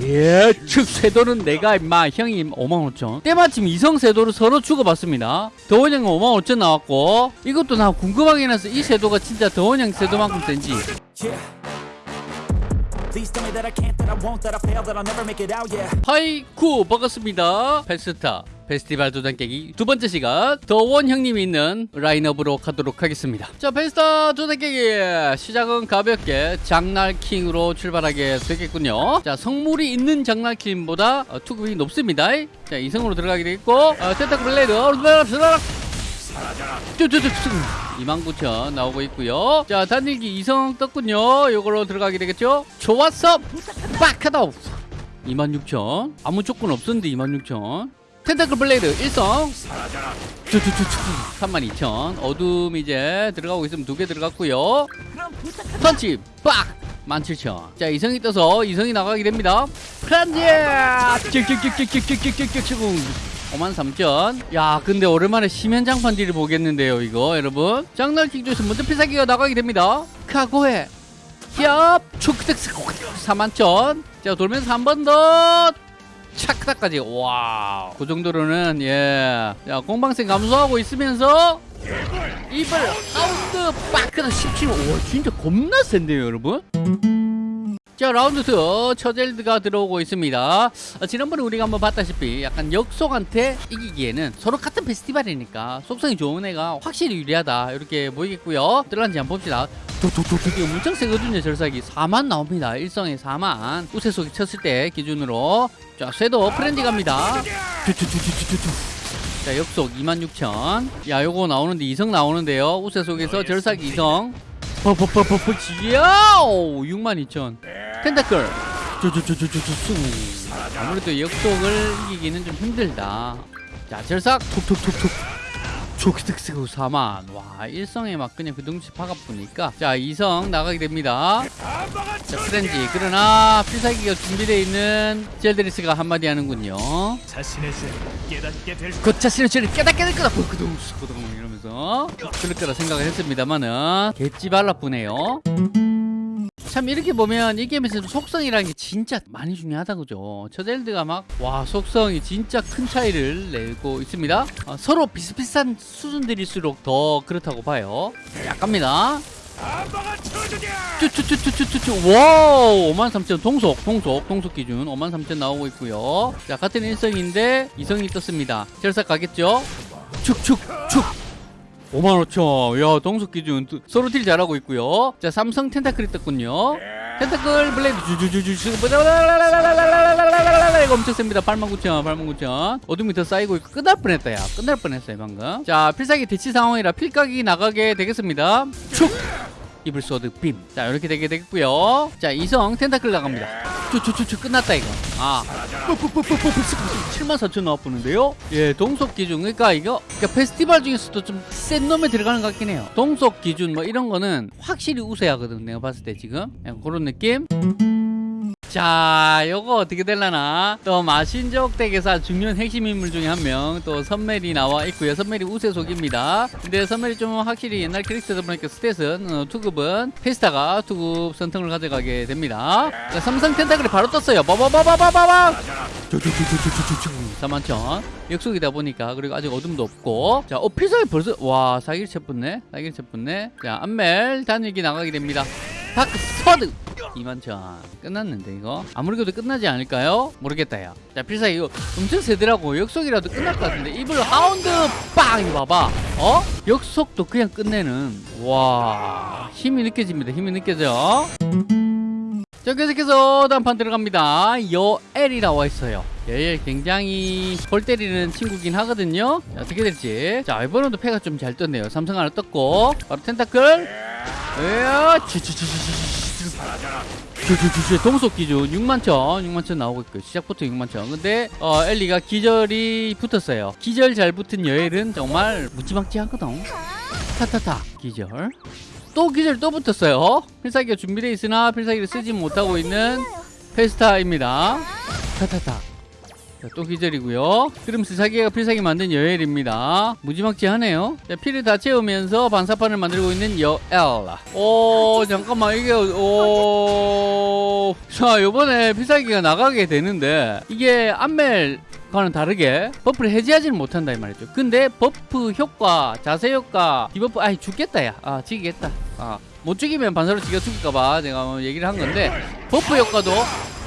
예, 즉 쇄도는 내가 임마 형이 5만 5천. 때마침 이성 쇄도를 서로 주고받습니다. 더원 형은 5만 5천 나왔고 이것도 나 궁금하긴 해서 이 쇄도가 진짜 더원 형 쇄도만큼 센지. 하이쿠 반갑습니다. 페스타 페스티벌 도장 깨기 두 번째 시간 더원 형님이 있는 라인업으로 가도록 하겠습니다. 자 페스타 도장 깨기 시작은 가볍게 장날킹으로 출발하게 되겠군요. 자 성물이 있는 장날킹보다 어, 투급이 높습니다. 자 이성으로 들어가게 되겠고 어, 텐타클 블레이드 쭈쭈쭈쭈 29,000 나오고 있고요. 자 단일기 이성 떴군요. 요걸로 들어가게 되겠죠. 좋았어. 빡하다. 26,000 아무 조건 없었는데 26,000 텐타클 블레이드 1성 쭈쭈쭈쭈 32,000 어둠 이제 들어가고 있으면 두 개 들어갔고요 펀치 빡 17,000. 자, 이성이 떠서 이성이 나가게 됩니다. 프란지! 53,000. 야, 근데 오랜만에 심연장판 딜을 보겠는데요, 이거, 여러분. 장날 킥조에서 먼저 피사기가 나가게 됩니다. 카고해. 얍! 초크색 41,000. 자, 돌면서 한 번 더. 차크닥까지. 와. 그 정도로는, 예. 자, 공방생 감소하고 있으면서. 이불 아웃드 빠크다 17. 오, 진짜 겁나 센데요, 여러분? 자 라운드 2 처젤드가 들어오고 있습니다. 어, 지난번에 우리가 한번 봤다시피 약간 역속한테 이기기에는 서로 같은 페스티벌이니까 속성이 좋은 애가 확실히 유리하다 이렇게 보이겠고요. 들어간지 한번 봅시다. 도도도도 엄청 세거든요 절삭이. 4만 나옵니다. 일성에 4만. 우세속이 쳤을 때 기준으로. 자 쇠도 프렌디 갑니다. 자 역속 26,000. 야 요거 나오는데 이성 나오는데요. 우세 속에서 절삭 이성. 퍼퍼퍼퍼퍼 지야오 62,000. 텐타클. 쪼쪼쪼쪼쪼쪼 아무래도 역속을 이기기는 좀 힘들다. 자 절삭 톡톡톡톡. 초키득스고 4만. 와 일성에 막 그냥 그 덩치 파갑보니까 자 이성 나가게 됩니다. 자 프렌지 그러나 필살기가 준비되어 있는 젤드리스가 한마디 하는군요. 자신의 죄를 깨닫게 될그 자신의 죄를 깨닫게 될 거다. 그동 그동 이러면서 그럴 거라 생각을 했습니다만은 개찌 발라쁘네요. 참 이렇게 보면 이 게임에서 속성이라는 게 진짜 많이 중요하다 그죠? 저젤드가 막 와 속성이 진짜 큰 차이를 내고 있습니다. 어, 서로 비슷비슷한 수준들일수록 더 그렇다고 봐요. 자 갑니다. 쭈쭈쭈쭈쭈쭈 와우! 53,000 동속 동속 동속 기준 53,000 나오고 있고요. 자 같은 일성인데 이성이 떴습니다. 절삭 가겠죠? 축축축 55,000. 야, 동속 기준 또 서로 딜 잘하고 있고요. 자, 삼성 Tentacle이 떴군요. Tentacle Blade 주주주주 이거 엄청 셉니다. 89,000, 89,000. 어둠이 더 쌓이고 있고 끝날 뻔했다 야. 끝날 뻔했어요, 방금. 자, 필살기 대치 상황이라 필각이 나가게 되겠습니다. 축! evil sword beam. 자, 이렇게 되게 되겠고요. 자, 이성 tentacle 나갑니다. 쭈쭈쭈쭈 끝났다 이거. 아. 7만 4천 나와보는데요. 예, 동속 기준. 그러니까 이거 그러니까 페스티벌 중에서도 좀 센 놈에 들어가는 것 같긴 해요. 동속 기준 뭐 이런 거는 확실히 우세하거든. 내가 봤을 때 지금. 약간 그런 느낌. 자, 요거 어떻게 될라나? 또 마신족 deck에서 중요한 핵심 인물 중에 한 명, 또 선멜이 나와 있고요. 선멜이 우세속입니다. 근데 선멜이 좀 확실히 옛날 캐릭터다 보니까 stat은 어, 투급은 페스타가 투급 선택을 가져가게 됩니다. 자, 삼성 tentacle이 바로 떴어요. 빠바바바바바바. 41,000 역속이다 보니까 그리고 아직 어둠도 없고 자 어필살이 벌써 와 사기를 쳤붙네 사기를 쳤붙네 자 안멜 단일기 나가게 됩니다 dark sword 21,000 끝났는데 이거? 아무리 그래도 끝나지 않을까요? 모르겠다 야자 필살기 이거 엄청 세더라고 역속이라도 끝날 것 같은데 evil hound 빵! 이거 봐봐. 어? 역속도 그냥 끝내는. 와 힘이 느껴집니다. 힘이 느껴져. 자 계속해서 다음 판 들어갑니다. 여엘이 나와 있어요. 여엘 굉장히 골 때리는 친구긴 하거든요. 자, 어떻게 될지. 자 이번에도 패가 좀 잘 떴네요. 삼성 하나 떴고 바로 텐타클. 에어 주주주주 동속 기준 6만천 6만천 나오고 있고 시작부터 6만천. 근데 어 엘리가 기절이 붙었어요. 기절 잘 붙은 여엘은 정말 무지막지하거든. 타타타 기절. 또 기절 또 붙었어요. 필살기가 준비되어 있으나 필살기를 쓰지 못하고 있는 페스타입니다. 타타타 자, 또 기절이고요. 그러면서 자기가 필살기 만든 여엘입니다. 무지막지하네요. 자, 피를 다 채우면서 반사판을 만들고 있는 여엘. 오, 잠깐만, 이게, 오. 자, 요번에 필살기가 나가게 되는데, 이게 안멜, 과는 다르게 buff를 해제하지는 못한다 이 말이죠 근데 buff 효과 자세 효과 debuff 아이 죽겠다 야아 지겠다 아 못 죽이면 반사로 지가 죽을까봐 내가 뭐 얘기를 한 건데 buff 효과도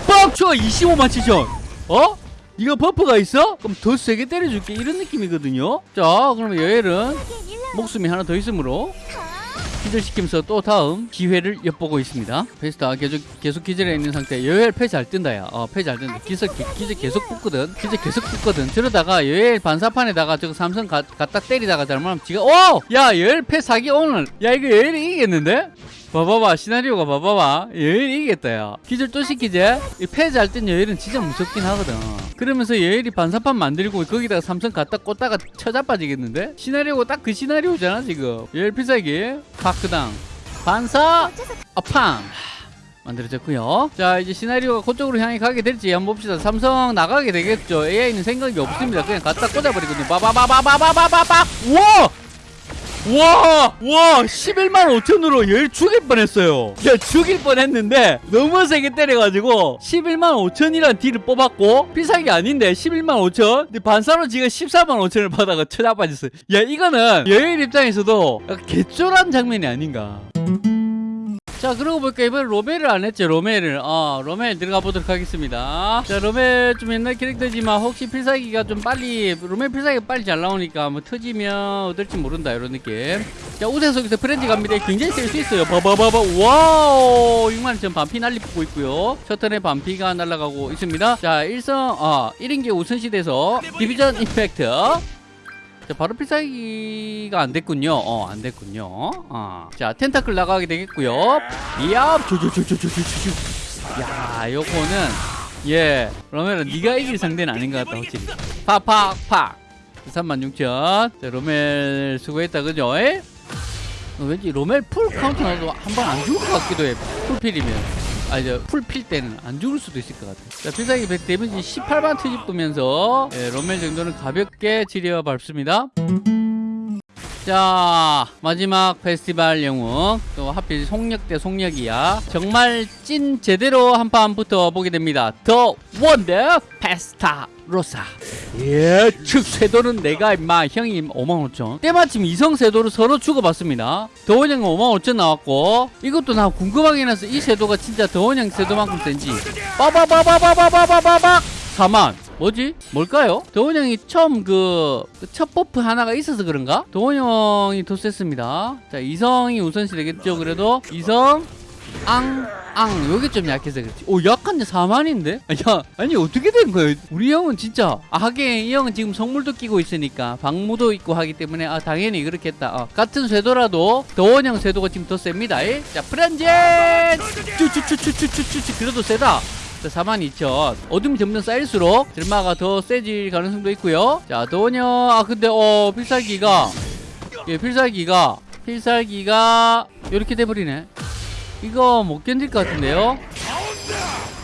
뻥쳐 25만 7천 어? 이거 buff가 있어? 그럼 더 세게 때려줄게 이런 느낌이거든요 자 그러면 여엘은 목숨이 하나 더 있으므로 기절시키면서 또 다음 기회를 엿보고 있습니다. 페스타 계속 계속 기절해 있는 상태. 여엘 패 잘 뜬다 야. 어, 패잘 뜬다. 기절 기- 기절 계속 붙거든. 기절 계속 붙거든. 저러다가 여엘 반사판에다가 저거 삼성 가, 갖다 때리다가 잘못하면 지가 오! 야, 여엘 패 사기 오늘. 야, 이거 여엘이 이기겠는데? 봐봐봐 시나리오가 봐봐봐. 여엘이 이기겠다 야. 기절 또 시키지? 패잘 뜬 여엘은 진짜 무섭긴 하거든. 그러면서 여엘이 반사판 만들고 거기다가 삼성 갖다 꽂다가 쳐자빠지겠는데? 시나리오가 딱 그 시나리오잖아 지금. 여엘 필살기 파크당 반사 아팡. 만들어졌고요. 자 이제 시나리오가 그쪽으로 향해 가게 될지 한번 봅시다. 삼성 나가게 되겠죠? AI는 생각이 없습니다. 그냥 갖다 꽂아버리거든요. 빠바바바바바바바박 우와 와, 와, 11만 5천으로 열 죽일 뻔했어요. 야, 죽일 뻔했는데 너무 세게 때려가지고 11만 5천이란 딜을 뽑았고 게 아닌데 11만 5천. 근데 반사로 지가 14만 5천을 받아가 쳐다빠졌어요. 야, 이거는 여인 입장에서도 개쫄한 장면이 아닌가. 자 그러고 보니까 이번에 로멜을 안 했죠 로멜을 어 로멜 들어가 보도록 하겠습니다. 자 로멜 좀 옛날 캐릭터지만 혹시 필살기가 좀 빨리 로멜 필살기가 빨리 잘 나오니까 뭐 터지면 어떨지 모른다 이런 느낌. 자 우세 속에서 friends 갑니다. 굉장히 셀 수 있어요. 봐봐봐봐 와우! 6만원 반피 날리고 있고요. 셔틀의 반피가 날아가고 있습니다. 자 일성 어 1인기 우선시대에서 division impact 자, 바로 필살기가 안 됐군요. 어, 안 됐군요. 어. 자, tentacle 나가게 되겠고요. 이야, 조조조조조조조. 야, 요거는 예, 로멜은 네가 이길 상대는 아닌 것 같다, 확실히. 팍팍팍. 36,000. 자, 로멜 수고했다, 그죠? 에? 어, 왠지 로멜 full counter 나도 한 번 안 죽을 것 같기도 해. full 필이면. 아, 이제 full 필 때는 안 죽을 수도 있을 것 같아. 자, 필살기 100 데미지 18만 트집으면서 예, 로멜 정도는 가볍게 지려 밟습니다. 자 마지막 페스티벌 영웅 또 하필 속력 대 속력이야. 정말 찐 제대로 한판 붙어보게 됩니다. 더 원더 페스타 로사 예측 쇄도는 내가 임마 형이 55,000 때마침 이성 쇄도를 서로 주고받습니다. 더원형은 55,000 나왔고 이것도 나 궁금하긴 해서 이 쇄도가 진짜 더원형 쇄도만큼 센지. 빠바바바바바바바바 4만 뭐지? 뭘까요? 도원 형이 처음 그 첫 buff 하나가 있어서 그런가? 도원 형이 더 셌습니다. 자, 이성이 우선시 되겠죠. 그래도 이성 앙, 앙, 여기 좀 약해서 그렇지. 오, 약한데 4만인데? 야, 아니, 어떻게 된 거예요? 우리 형은 진짜. 아, 하긴, 이 형은 지금 성물도 끼고 있으니까, 방무도 있고 하기 때문에, 아, 당연히 그렇겠다. 어, 같은 쇄도라도, 더원형 쇄도가 지금 더 셉니다. 에? 자, 프란젠! 쭈쭈쭈쭈쭈쭈쭈, 그래도 세다. 자, 42,000. 어둠이 점점 쌓일수록 들마가 더 세질 가능성도 있고요. 자, 도원형. 아, 근데, 어, 필살기가. 예, 필살기가. 필살기가. 이렇게 돼버리네. 이거 못 견딜 것 같은데요?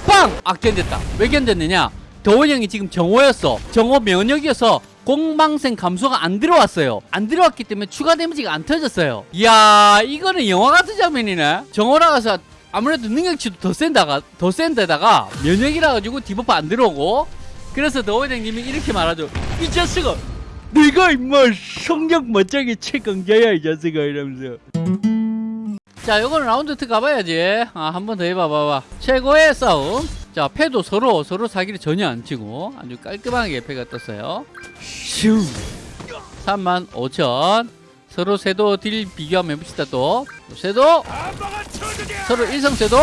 빵! 아, 견뎠다. 왜 견뎠느냐? 도원형이 지금 정오였어. 정오 면역이어서 공방생 감소가 안 들어왔어요. 안 들어왔기 때문에 추가 데미지가 안 터졌어요. 이야, 이거는 영화 같은 장면이네. 정오라가서 아무래도 능력치도 더 센다가 더 센데다가 면역이라 가지고 debuff 안 들어오고 그래서 더원장님이 이렇게 말하죠 이 자식아 내가 임마 성적 멋쟁이 최강자야 이 자식아. 이러면서. 자 요거는 round two 가봐야지. 아 한 번 더 해봐봐봐. 최고의 싸움. 자 패도 서로 서로 사기를 전혀 안 치고 아주 깔끔하게 패가 떴어요. 슈. 3만 5천 서로 쇄도 deal 비교하면 해봅시다 또 쇄도 서로 일성쇄도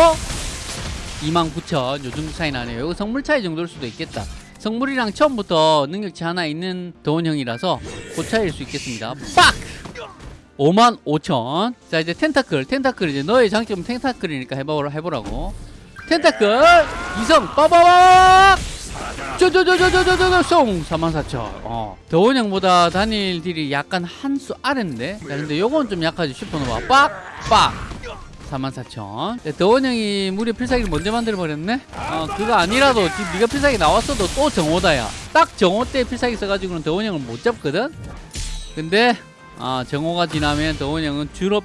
29,000 요즘 차이 나네요. 이거 성물 차이 정도일 수도 있겠다. 성물이랑 처음부터 능력치 하나 있는 도원형이라서 그 차이일 수 있겠습니다. 빡! 55,000. 자, 이제 tentacle. Tentacle 이제 너의 장점은 tentacle이니까 해보라, 해보라고. tentacle! 이성! 빠바박! 쪼쪼쪼쪼쪼쪼쪼 송! 44,000. 어. 도원형보다 단일 deal이 약간 한 수 아래인데? 자, 근데 요건 좀 약하지. supernova. 빡! 빡! 44,000 네, 더원 형이 무려 필살기를 먼저 만들어 버렸네 어 그거 아니라도 지금 네가 필살기 나왔어도 또 정오다야 딱 정오 때 필살기 써가지고는 더원 형을 못 잡거든 근데 아 정오가 지나면 더원 형은 주로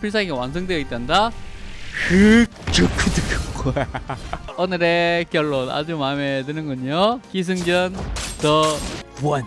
오늘의 결론 아주 마음에 드는군요 기승전 더 One.